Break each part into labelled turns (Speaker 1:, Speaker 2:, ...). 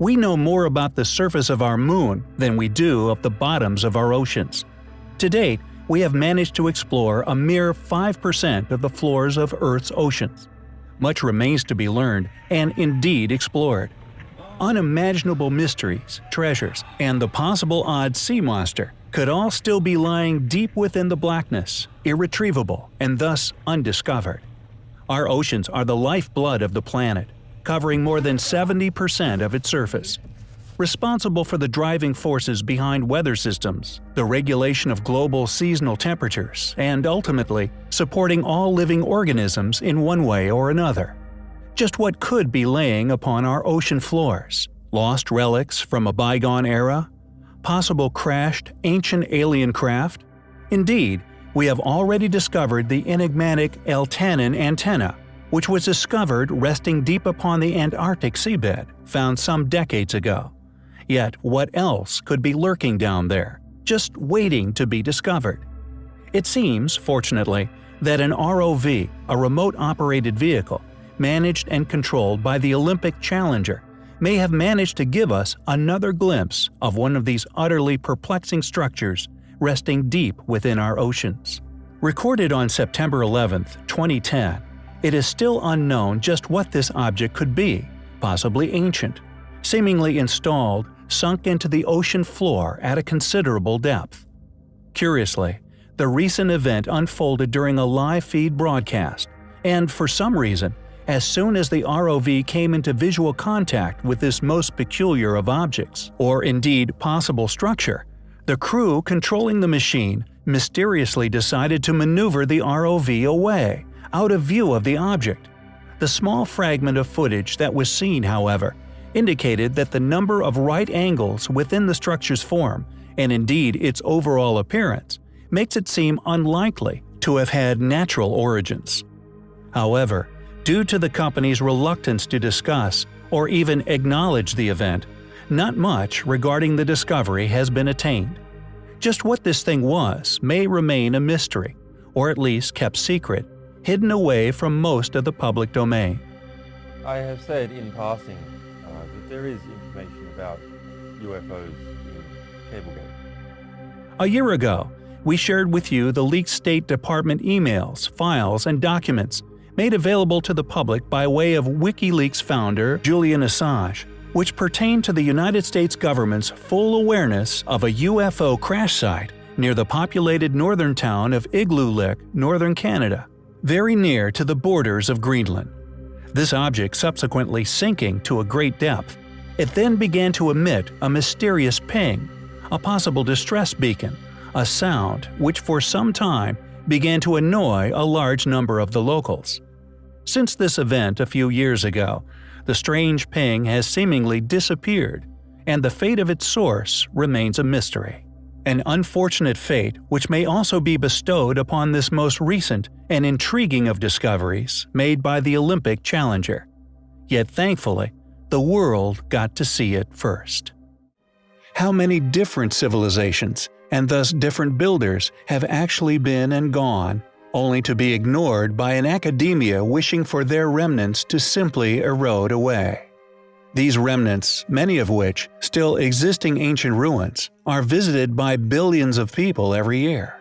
Speaker 1: We know more about the surface of our moon than we do of the bottoms of our oceans. To date, we have managed to explore a mere 5% of the floors of Earth's oceans. Much remains to be learned and indeed explored. Unimaginable mysteries, treasures, and the possible odd sea monster could all still be lying deep within the blackness, irretrievable and thus undiscovered. Our oceans are the lifeblood of the planet, covering more than 70% of its surface. Responsible for the driving forces behind weather systems, the regulation of global seasonal temperatures, and ultimately, supporting all living organisms in one way or another. Just what could be laying upon our ocean floors? Lost relics from a bygone era? Possible crashed, ancient alien craft? Indeed, we have already discovered the enigmatic Eltanin antenna, which was discovered resting deep upon the Antarctic seabed, found some decades ago. Yet what else could be lurking down there, just waiting to be discovered? It seems, fortunately, that an ROV, a remote-operated vehicle, managed and controlled by the Olympic Challenger, may have managed to give us another glimpse of one of these utterly perplexing structures resting deep within our oceans. Recorded on September 11, 2010, it is still unknown just what this object could be, possibly ancient, seemingly installed, sunk into the ocean floor at a considerable depth. Curiously, the recent event unfolded during a live feed broadcast, and for some reason, as soon as the ROV came into visual contact with this most peculiar of objects, or indeed possible structure, the crew controlling the machine mysteriously decided to maneuver the ROV away, out of view of the object. The small fragment of footage that was seen, however, indicated that the number of right angles within the structure's form, and indeed its overall appearance, makes it seem unlikely to have had natural origins. However, due to the company's reluctance to discuss or even acknowledge the event, not much regarding the discovery has been attained. Just what this thing was may remain a mystery, or at least kept secret, hidden away from most of the public domain.
Speaker 2: I have said in passing uh, that there is information about UFOs in Cablegate.
Speaker 1: A year ago, we shared with you the leaked State Department emails, files, and documents made available to the public by way of WikiLeaks founder Julian Assange, which pertain to the United States government's full awareness of a UFO crash site near the populated northern town of Igloolik, northern Canada very near to the borders of Greenland. This object subsequently sinking to a great depth, it then began to emit a mysterious ping, a possible distress beacon, a sound which for some time began to annoy a large number of the locals. Since this event a few years ago, the strange ping has seemingly disappeared, and the fate of its source remains a mystery an unfortunate fate which may also be bestowed upon this most recent and intriguing of discoveries made by the Olympic Challenger. Yet thankfully, the world got to see it first. How many different civilizations, and thus different builders, have actually been and gone, only to be ignored by an academia wishing for their remnants to simply erode away. These remnants, many of which still existing ancient ruins, are visited by billions of people every year.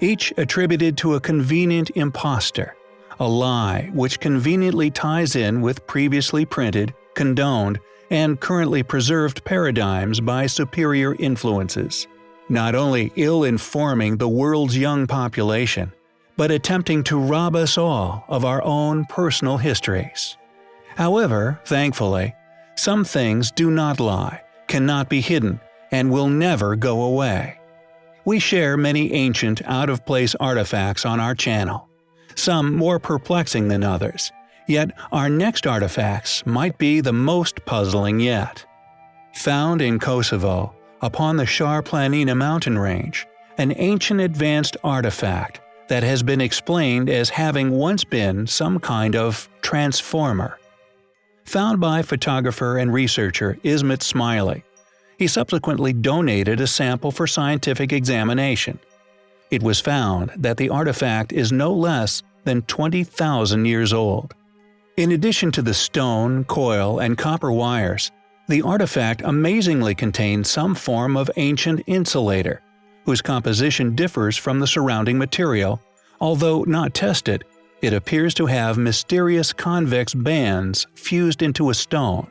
Speaker 1: Each attributed to a convenient impostor, a lie which conveniently ties in with previously printed, condoned, and currently preserved paradigms by superior influences, not only ill-informing the world's young population, but attempting to rob us all of our own personal histories. However, thankfully, some things do not lie, cannot be hidden, and will never go away. We share many ancient, out-of-place artifacts on our channel, some more perplexing than others, yet our next artifacts might be the most puzzling yet. Found in Kosovo, upon the Shar Planina mountain range, an ancient advanced artifact that has been explained as having once been some kind of transformer found by photographer and researcher Ismet Smiley. He subsequently donated a sample for scientific examination. It was found that the artifact is no less than 20,000 years old. In addition to the stone, coil, and copper wires, The artifact amazingly contained some form of ancient insulator, whose composition differs from the surrounding material, although not tested, it appears to have mysterious convex bands fused into a stone.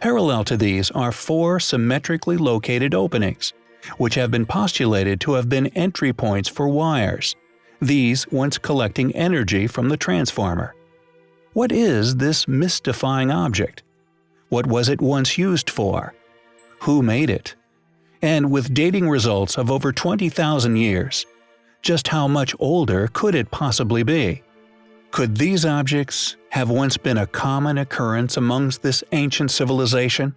Speaker 1: Parallel to these are four symmetrically located openings, which have been postulated to have been entry points for wires, these once collecting energy from the transformer. What is this mystifying object? What was it once used for? Who made it? And with dating results of over 20,000 years, just how much older could it possibly be? Could these objects have once been a common occurrence amongst this ancient civilization?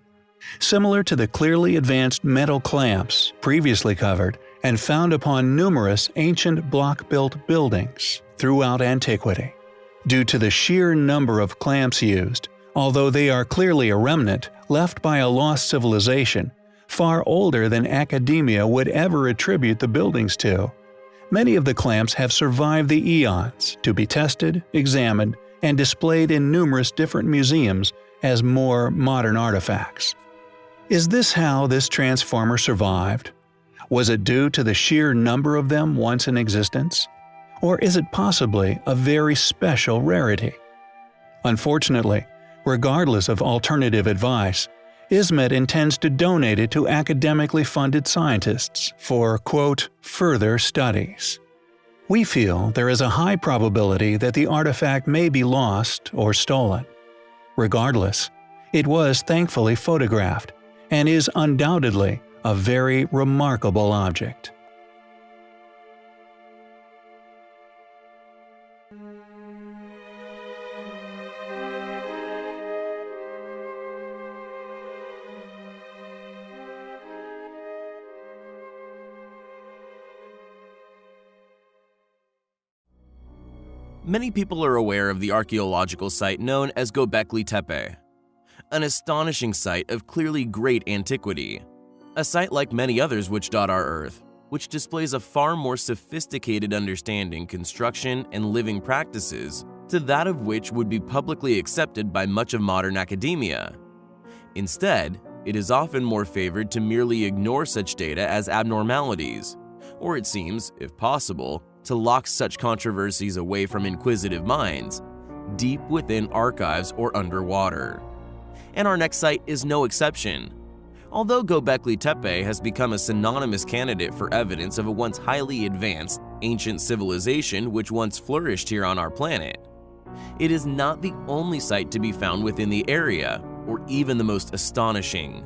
Speaker 1: Similar to the clearly advanced metal clamps previously covered and found upon numerous ancient block-built buildings throughout antiquity. Due to the sheer number of clamps used, although they are clearly a remnant left by a lost civilization, far older than academia would ever attribute the buildings to, Many of the clamps have survived the eons to be tested, examined, and displayed in numerous different museums as more modern artifacts. Is this how this transformer survived? Was it due to the sheer number of them once in existence? Or is it possibly a very special rarity? Unfortunately, regardless of alternative advice, ISMET intends to donate it to academically funded scientists for, quote, further studies. We feel there is a high probability that the artifact may be lost or stolen. Regardless, it was thankfully photographed and is undoubtedly a very remarkable object.
Speaker 3: Many people are aware of the archaeological site known as Göbekli Tepe, an astonishing site of clearly great antiquity, a site like many others which dot our Earth, which displays a far more sophisticated understanding construction and living practices to that of which would be publicly accepted by much of modern academia. Instead, it is often more favored to merely ignore such data as abnormalities, or it seems, if possible, to lock such controversies away from inquisitive minds, deep within archives or underwater. And our next site is no exception. Although Göbekli Tepe has become a synonymous candidate for evidence of a once highly advanced, ancient civilization which once flourished here on our planet, it is not the only site to be found within the area, or even the most astonishing.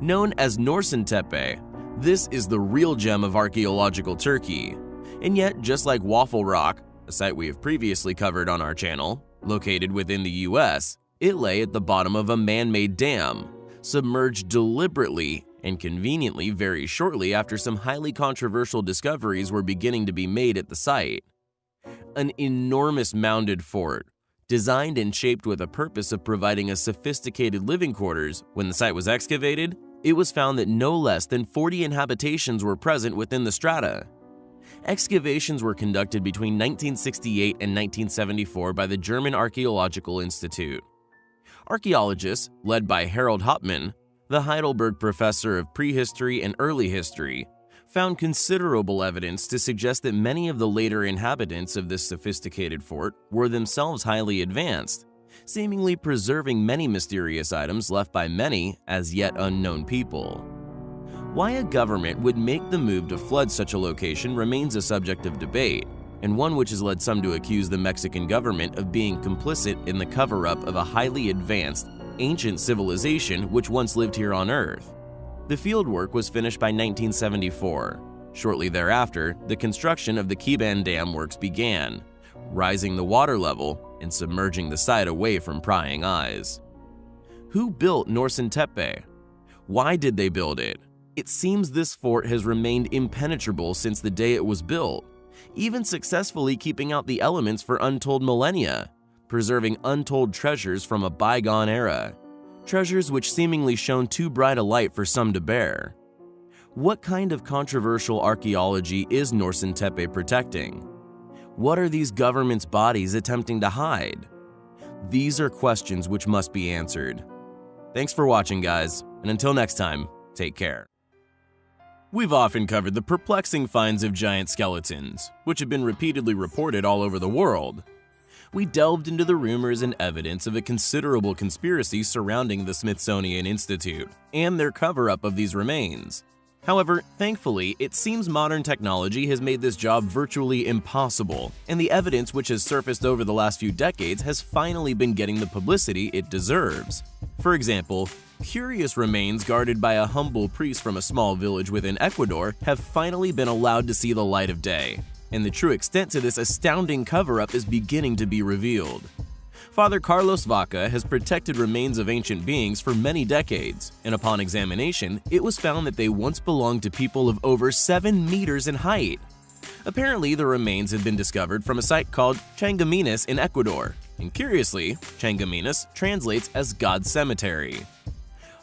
Speaker 3: Known as Norşuntepe, this is the real gem of archaeological Turkey, and yet, just like Waffle Rock, a site we have previously covered on our channel, located within the US, it lay at the bottom of a man-made dam, submerged deliberately and conveniently very shortly after some highly controversial discoveries were beginning to be made at the site. An enormous mounded fort, designed and shaped with a purpose of providing a sophisticated living quarters, when the site was excavated, it was found that no less than 40 inhabitations were present within the strata. Excavations were conducted between 1968 and 1974 by the German Archaeological Institute. Archaeologists, led by Harald Hauptmann, the Heidelberg professor of prehistory and early history, found considerable evidence to suggest that many of the later inhabitants of this sophisticated fort were themselves highly advanced, seemingly preserving many mysterious items left by many as yet unknown people. Why a government would make the move to flood such a location remains a subject of debate, and one which has led some to accuse the Mexican government of being complicit in the cover-up of a highly advanced, ancient civilization which once lived here on Earth. The fieldwork was finished by 1974. Shortly thereafter, the construction of the Keban Dam works began, rising the water level and submerging the site away from prying eyes. Who built Norşuntepe? Why did they build it? It seems this fort has remained impenetrable since the day it was built, even successfully keeping out the elements for untold millennia, preserving untold treasures from a bygone era, treasures which seemingly shone too bright a light for some to bear. What kind of controversial archaeology is Norşuntepe protecting? What are these government's bodies attempting to hide? These are questions which must be answered. Thanks for watching, guys, and until next time, take care. We've often covered the perplexing finds of giant skeletons, which have been repeatedly reported all over the world. We delved into the rumors and evidence of a considerable conspiracy surrounding the Smithsonian Institute and their cover up of these remains. However, thankfully, it seems modern technology has made this job virtually impossible, and the evidence which has surfaced over the last few decades has finally been getting the publicity it deserves. For example, curious remains guarded by a humble priest from a small village within Ecuador have finally been allowed to see the light of day, and the true extent to this astounding cover-up is beginning to be revealed. Father Carlos Vaca has protected remains of ancient beings for many decades, and upon examination, it was found that they once belonged to people of over 7 meters in height. Apparently, the remains had been discovered from a site called Changaminas in Ecuador, and curiously, Changaminas translates as God's Cemetery.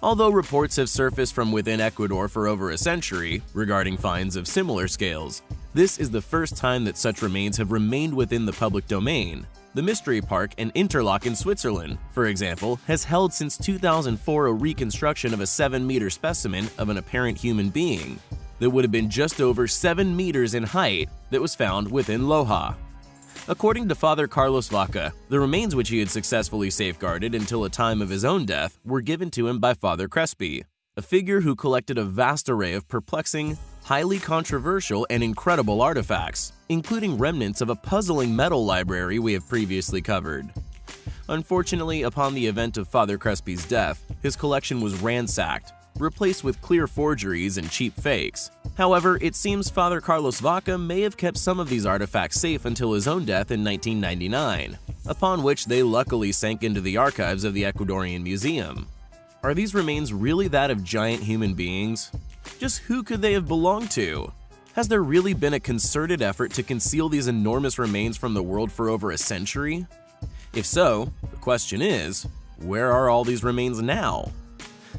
Speaker 3: Although reports have surfaced from within Ecuador for over a century regarding finds of similar scales, this is the first time that such remains have remained within the public domain, the Mystery Park and Interlaken in Switzerland, for example, has held since 2004 a reconstruction of a 7-meter specimen of an apparent human being that would have been just over 7 meters in height that was found within Loja. According to Father Carlos Vaca, the remains which he had successfully safeguarded until a time of his own death were given to him by Father Crespi, a figure who collected a vast array of perplexing, highly controversial and incredible artifacts, including remnants of a puzzling metal library we have previously covered. Unfortunately, upon the event of Father Crespi's death, his collection was ransacked, replaced with clear forgeries and cheap fakes. However, it seems Father Carlos Vaca may have kept some of these artifacts safe until his own death in 1999, upon which they luckily sank into the archives of the Ecuadorian Museum. Are these remains really that of giant human beings? Just who could they have belonged to? Has there really been a concerted effort to conceal these enormous remains from the world for over a century? If so, the question is, where are all these remains now?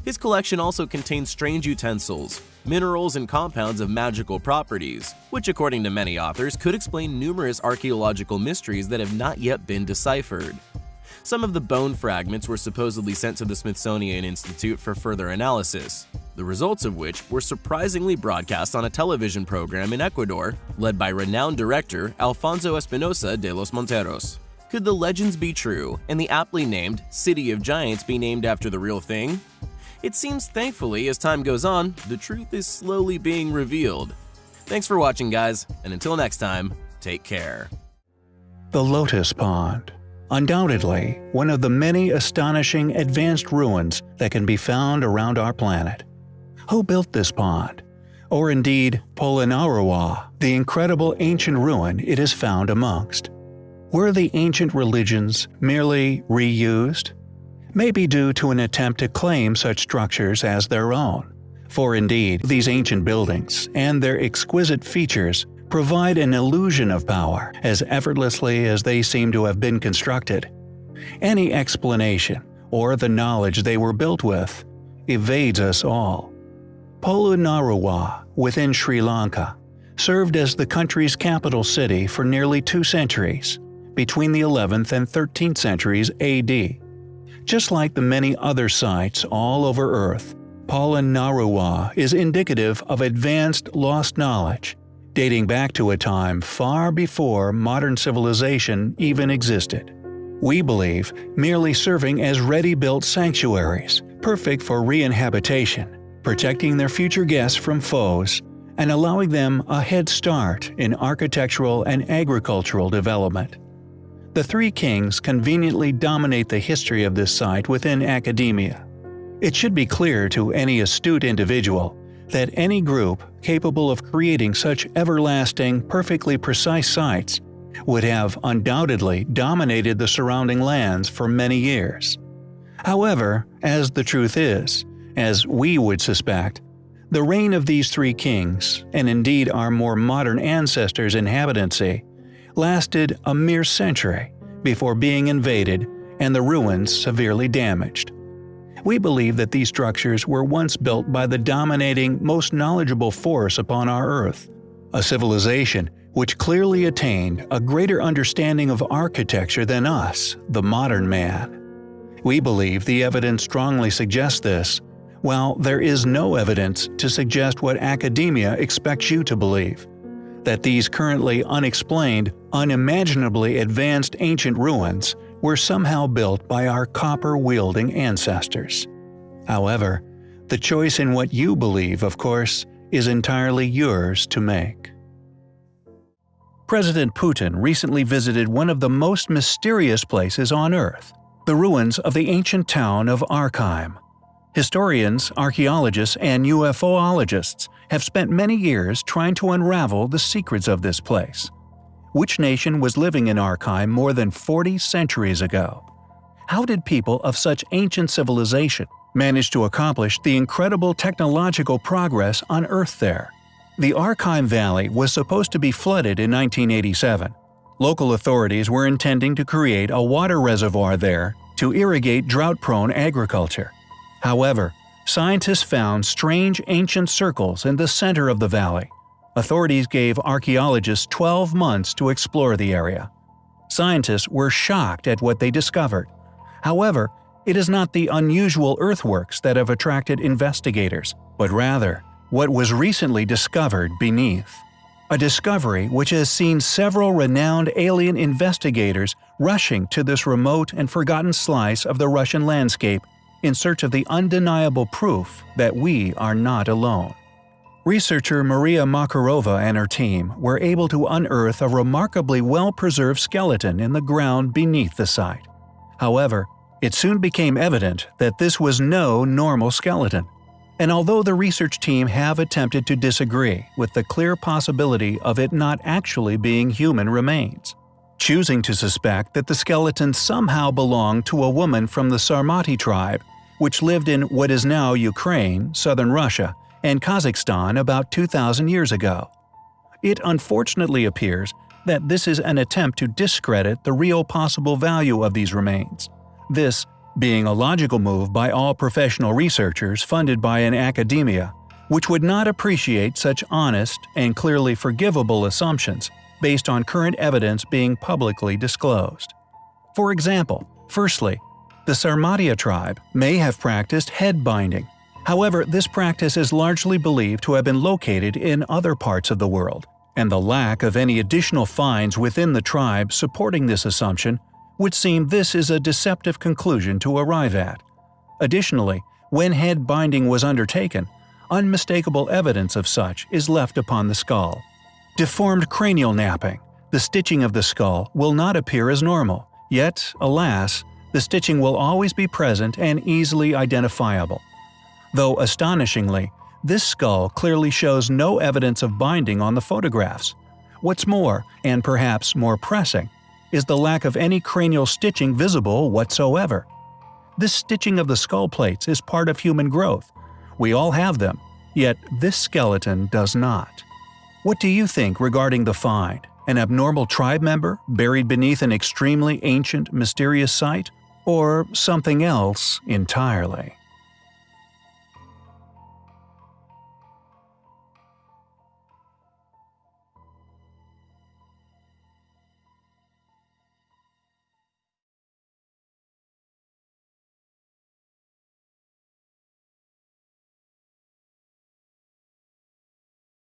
Speaker 3: His collection also contains strange utensils, minerals, and compounds of magical properties, which according to many authors could explain numerous archaeological mysteries that have not yet been deciphered. Some of the bone fragments were supposedly sent to the Smithsonian Institute for further analysis, the results of which were surprisingly broadcast on a television program in Ecuador led by renowned director Alfonso Espinosa de los Monteros. Could the legends be true and the aptly named City of Giants be named after the real thing? It seems thankfully as time goes on, the truth is slowly being revealed. Thanks for watching guys, and until next time, take care.
Speaker 1: The Lotus Pond Undoubtedly, one of the many astonishing advanced ruins that can be found around our planet. Who built this pond? Or indeed, Polonnaruwa, the incredible ancient ruin it is found amongst? Were the ancient religions merely reused? Maybe due to an attempt to claim such structures as their own. For indeed, these ancient buildings and their exquisite features provide an illusion of power as effortlessly as they seem to have been constructed. Any explanation, or the knowledge they were built with, evades us all. Polonnaruwa, within Sri Lanka, served as the country's capital city for nearly two centuries, between the 11th and 13th centuries AD. Just like the many other sites all over Earth, Polonnaruwa is indicative of advanced lost knowledge, dating back to a time far before modern civilization even existed. We believe merely serving as ready-built sanctuaries, perfect for re-inhabitation, protecting their future guests from foes, and allowing them a head start in architectural and agricultural development. The Three Kings conveniently dominate the history of this site within academia. It should be clear to any astute individual that any group capable of creating such everlasting, perfectly precise sites would have undoubtedly dominated the surrounding lands for many years. However, as the truth is, as we would suspect, the reign of these three kings, and indeed our more modern ancestors' inhabitancy, lasted a mere century before being invaded and the ruins severely damaged. We believe that these structures were once built by the dominating, most knowledgeable force upon our Earth, a civilization which clearly attained a greater understanding of architecture than us, the modern man. We believe the evidence strongly suggests this, while there is no evidence to suggest what academia expects you to believe that these currently unexplained, unimaginably advanced ancient ruins were somehow built by our copper-wielding ancestors. However, the choice in what you believe, of course, is entirely yours to make. President Putin recently visited one of the most mysterious places on Earth, the ruins of the ancient town of Arkaim. Historians, archaeologists, and UFOologists have spent many years trying to unravel the secrets of this place. Which nation was living in Arkaim more than 40 centuries ago? How did people of such ancient civilization manage to accomplish the incredible technological progress on Earth there? The Arkaim Valley was supposed to be flooded in 1987. Local authorities were intending to create a water reservoir there to irrigate drought-prone agriculture. However, scientists found strange ancient circles in the center of the valley. Authorities gave archaeologists 12 months to explore the area. Scientists were shocked at what they discovered. However, it is not the unusual earthworks that have attracted investigators, but rather what was recently discovered beneath. A discovery which has seen several renowned alien investigators rushing to this remote and forgotten slice of the Russian landscape in search of the undeniable proof that we are not alone. Researcher Maria Makarova and her team were able to unearth a remarkably well-preserved skeleton in the ground beneath the site. However, it soon became evident that this was no normal skeleton. And although the research team have attempted to disagree with the clear possibility of it not actually being human remains, choosing to suspect that the skeleton somehow belonged to a woman from the Sarmati tribe, which lived in what is now Ukraine, southern Russia, and Kazakhstan about 2,000 years ago. It unfortunately appears that this is an attempt to discredit the real possible value of these remains. This being a logical move by all professional researchers funded by an academia, which would not appreciate such honest and clearly forgivable assumptions based on current evidence being publicly disclosed. For example, firstly, the Sarmatia tribe may have practiced head binding. However, this practice is largely believed to have been located in other parts of the world, and the lack of any additional finds within the tribe supporting this assumption would seem this is a deceptive conclusion to arrive at. Additionally, when head binding was undertaken, unmistakable evidence of such is left upon the skull. Deformed cranial napping, the stitching of the skull will not appear as normal, yet, alas, the stitching will always be present and easily identifiable. Though astonishingly, this skull clearly shows no evidence of binding on the photographs. What's more, and perhaps more pressing, is the lack of any cranial stitching visible whatsoever. This stitching of the skull plates is part of human growth. We all have them, yet this skeleton does not. What do you think regarding the find? An abnormal tribe member buried beneath an extremely ancient, mysterious site? Or something else entirely?